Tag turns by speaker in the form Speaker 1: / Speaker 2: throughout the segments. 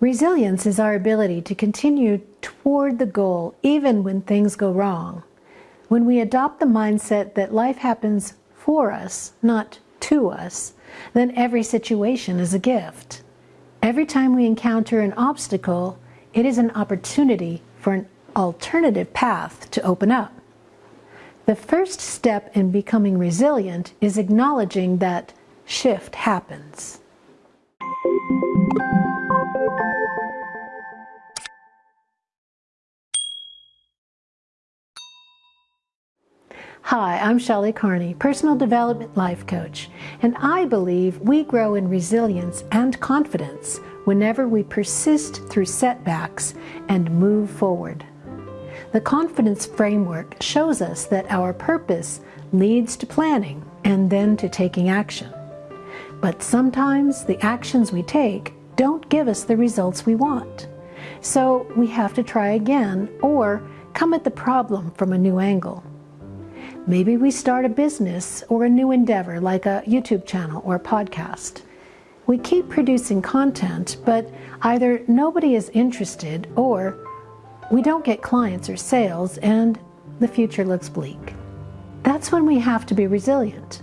Speaker 1: Resilience is our ability to continue toward the goal even when things go wrong. When we adopt the mindset that life happens for us, not to us, then every situation is a gift. Every time we encounter an obstacle, it is an opportunity for an alternative path to open up. The first step in becoming resilient is acknowledging that shift happens. Hi, I'm Shelley Carney, Personal Development Life Coach, and I believe we grow in resilience and confidence whenever we persist through setbacks and move forward. The confidence framework shows us that our purpose leads to planning and then to taking action. But sometimes the actions we take don't give us the results we want. So we have to try again or come at the problem from a new angle. Maybe we start a business or a new endeavor like a YouTube channel or a podcast. We keep producing content, but either nobody is interested or we don't get clients or sales and the future looks bleak. That's when we have to be resilient.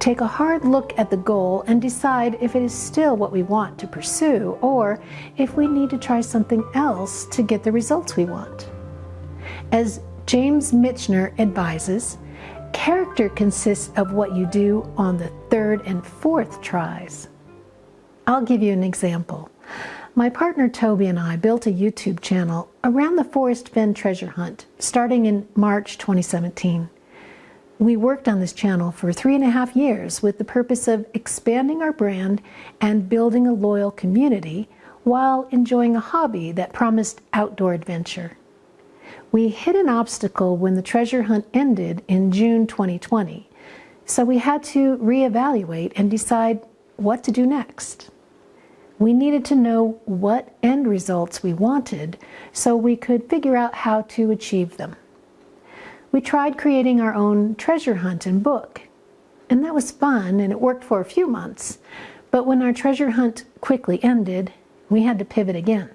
Speaker 1: Take a hard look at the goal and decide if it is still what we want to pursue or if we need to try something else to get the results we want. As James Michener advises, character consists of what you do on the third and fourth tries. I'll give you an example. My partner Toby and I built a YouTube channel around the Forrest Fenn treasure hunt starting in March 2017. We worked on this channel for three and a half years with the purpose of expanding our brand and building a loyal community while enjoying a hobby that promised outdoor adventure. We hit an obstacle when the treasure hunt ended in June 2020, so we had to reevaluate and decide what to do next. We needed to know what end results we wanted so we could figure out how to achieve them. We tried creating our own treasure hunt and book, and that was fun and it worked for a few months, but when our treasure hunt quickly ended, we had to pivot again.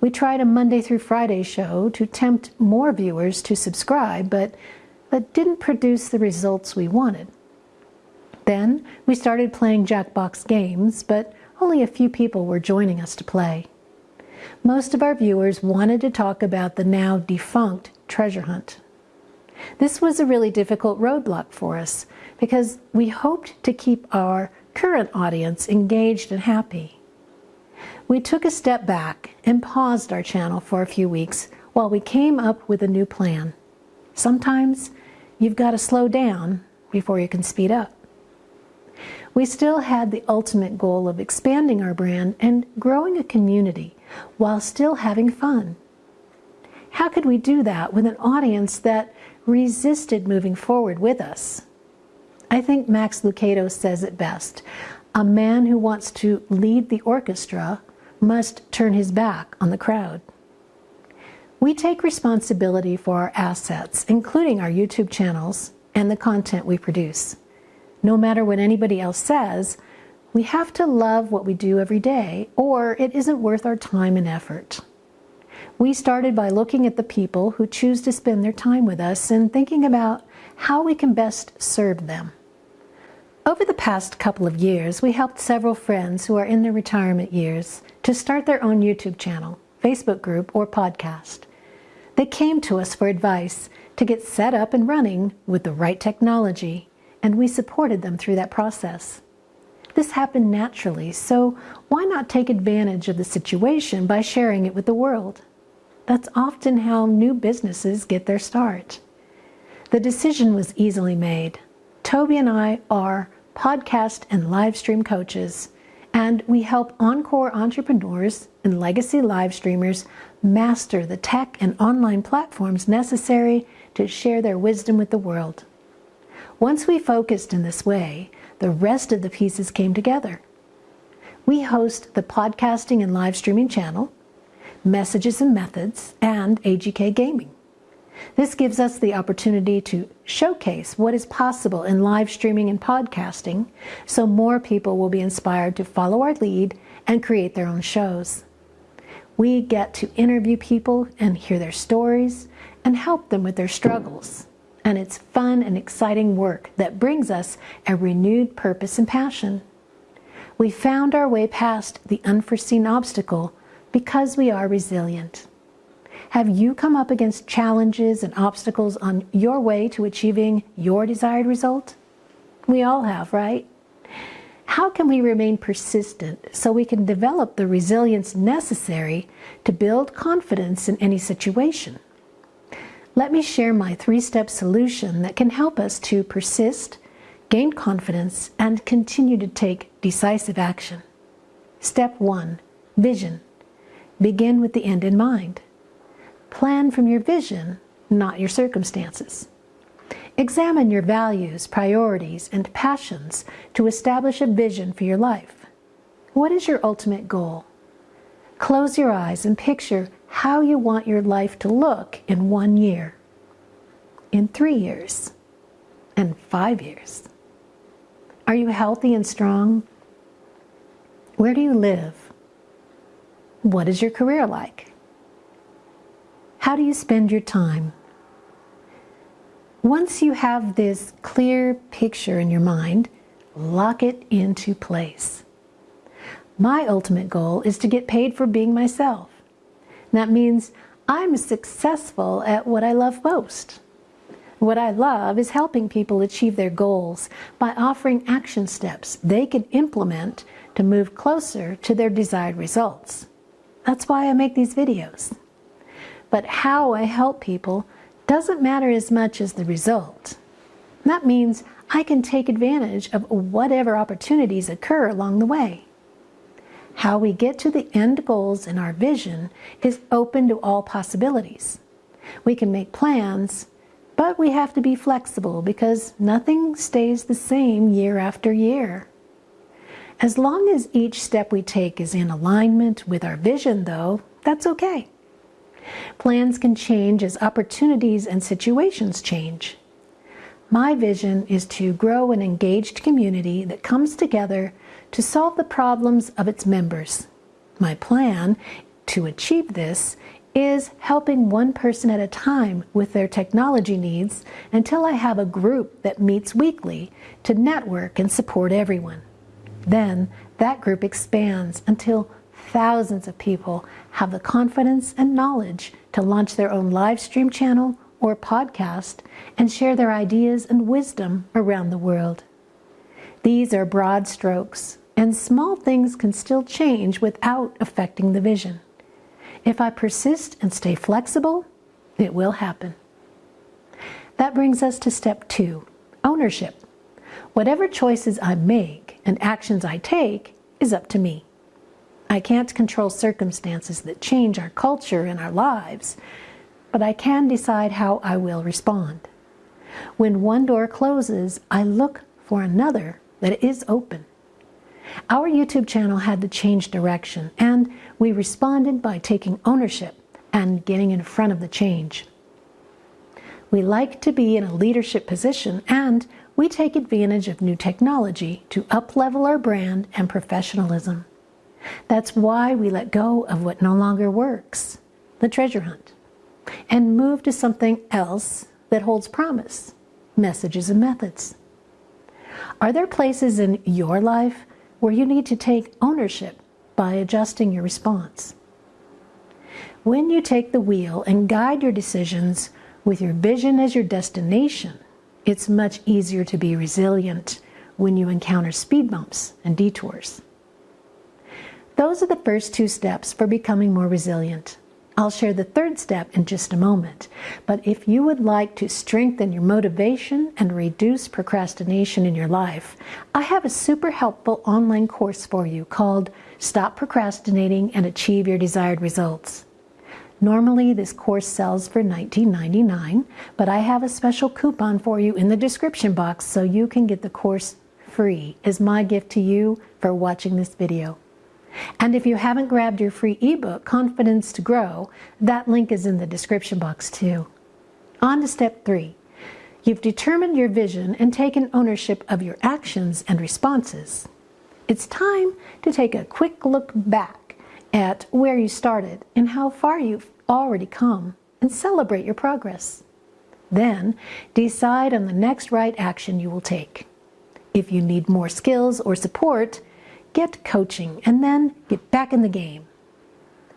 Speaker 1: We tried a Monday through Friday show to tempt more viewers to subscribe, but that didn't produce the results we wanted. Then we started playing Jackbox games, but only a few people were joining us to play. Most of our viewers wanted to talk about the now defunct treasure hunt. This was a really difficult roadblock for us because we hoped to keep our current audience engaged and happy. We took a step back and paused our channel for a few weeks while we came up with a new plan. Sometimes you've got to slow down before you can speed up. We still had the ultimate goal of expanding our brand and growing a community while still having fun. How could we do that with an audience that resisted moving forward with us? I think Max Lucado says it best. A man who wants to lead the orchestra must turn his back on the crowd. We take responsibility for our assets, including our YouTube channels and the content we produce. No matter what anybody else says, we have to love what we do every day or it isn't worth our time and effort. We started by looking at the people who choose to spend their time with us and thinking about how we can best serve them. Over the past couple of years, we helped several friends who are in their retirement years to start their own YouTube channel, Facebook group, or podcast. They came to us for advice to get set up and running with the right technology, and we supported them through that process. This happened naturally, so why not take advantage of the situation by sharing it with the world? That's often how new businesses get their start. The decision was easily made. Toby and I are podcast and live stream coaches, and we help Encore entrepreneurs and legacy live streamers master the tech and online platforms necessary to share their wisdom with the world. Once we focused in this way, the rest of the pieces came together. We host the podcasting and live streaming channel, messages and methods, and AGK Gaming. This gives us the opportunity to showcase what is possible in live streaming and podcasting so more people will be inspired to follow our lead and create their own shows. We get to interview people and hear their stories and help them with their struggles. And it's fun and exciting work that brings us a renewed purpose and passion. We found our way past the unforeseen obstacle because we are resilient. Have you come up against challenges and obstacles on your way to achieving your desired result? We all have, right? How can we remain persistent so we can develop the resilience necessary to build confidence in any situation? Let me share my three-step solution that can help us to persist, gain confidence, and continue to take decisive action. Step 1. Vision. Begin with the end in mind. Plan from your vision, not your circumstances. Examine your values, priorities, and passions to establish a vision for your life. What is your ultimate goal? Close your eyes and picture how you want your life to look in one year, in three years, and five years. Are you healthy and strong? Where do you live? What is your career like? How do you spend your time? Once you have this clear picture in your mind, lock it into place. My ultimate goal is to get paid for being myself. That means I'm successful at what I love most. What I love is helping people achieve their goals by offering action steps they can implement to move closer to their desired results. That's why I make these videos but how I help people doesn't matter as much as the result. That means I can take advantage of whatever opportunities occur along the way. How we get to the end goals in our vision is open to all possibilities. We can make plans, but we have to be flexible because nothing stays the same year after year. As long as each step we take is in alignment with our vision, though, that's okay. Plans can change as opportunities and situations change. My vision is to grow an engaged community that comes together to solve the problems of its members. My plan to achieve this is helping one person at a time with their technology needs until I have a group that meets weekly to network and support everyone. Then that group expands until thousands of people have the confidence and knowledge to launch their own live stream channel or podcast and share their ideas and wisdom around the world. These are broad strokes, and small things can still change without affecting the vision. If I persist and stay flexible, it will happen. That brings us to step two, ownership. Whatever choices I make and actions I take is up to me. I can't control circumstances that change our culture and our lives, but I can decide how I will respond. When one door closes, I look for another that is open. Our YouTube channel had to change direction, and we responded by taking ownership and getting in front of the change. We like to be in a leadership position, and we take advantage of new technology to uplevel our brand and professionalism. That's why we let go of what no longer works, the treasure hunt, and move to something else that holds promise, messages and methods. Are there places in your life where you need to take ownership by adjusting your response? When you take the wheel and guide your decisions with your vision as your destination, it's much easier to be resilient when you encounter speed bumps and detours. Those are the first two steps for becoming more resilient. I'll share the third step in just a moment, but if you would like to strengthen your motivation and reduce procrastination in your life, I have a super helpful online course for you called Stop Procrastinating and Achieve Your Desired Results. Normally, this course sells for $19.99, but I have a special coupon for you in the description box so you can get the course free as my gift to you for watching this video. And if you haven't grabbed your free ebook, Confidence to Grow, that link is in the description box too. On to step three. You've determined your vision and taken ownership of your actions and responses. It's time to take a quick look back at where you started and how far you've already come and celebrate your progress. Then decide on the next right action you will take. If you need more skills or support, get coaching and then get back in the game.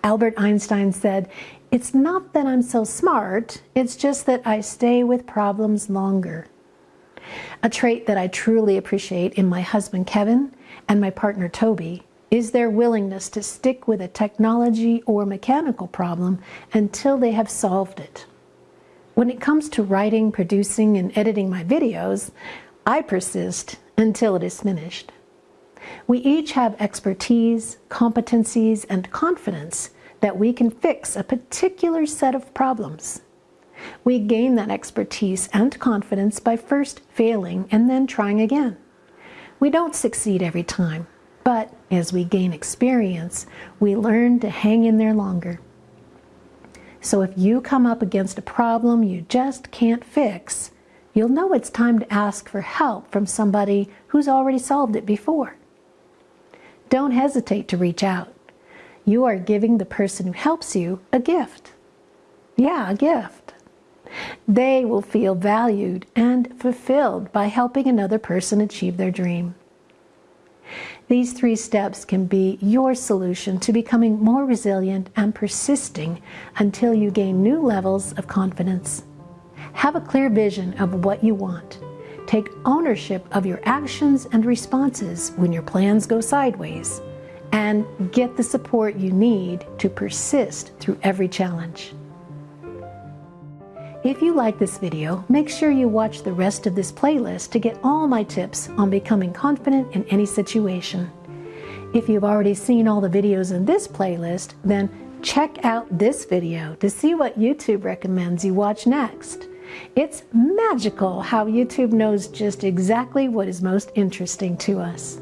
Speaker 1: Albert Einstein said, It's not that I'm so smart, it's just that I stay with problems longer. A trait that I truly appreciate in my husband Kevin and my partner Toby is their willingness to stick with a technology or mechanical problem until they have solved it. When it comes to writing, producing, and editing my videos, I persist until it is finished. We each have expertise, competencies, and confidence that we can fix a particular set of problems. We gain that expertise and confidence by first failing and then trying again. We don't succeed every time, but as we gain experience, we learn to hang in there longer. So if you come up against a problem you just can't fix, you'll know it's time to ask for help from somebody who's already solved it before. Don't hesitate to reach out. You are giving the person who helps you a gift. Yeah, a gift. They will feel valued and fulfilled by helping another person achieve their dream. These three steps can be your solution to becoming more resilient and persisting until you gain new levels of confidence. Have a clear vision of what you want. Take ownership of your actions and responses when your plans go sideways. And get the support you need to persist through every challenge. If you like this video, make sure you watch the rest of this playlist to get all my tips on becoming confident in any situation. If you've already seen all the videos in this playlist, then check out this video to see what YouTube recommends you watch next. It's magical how YouTube knows just exactly what is most interesting to us.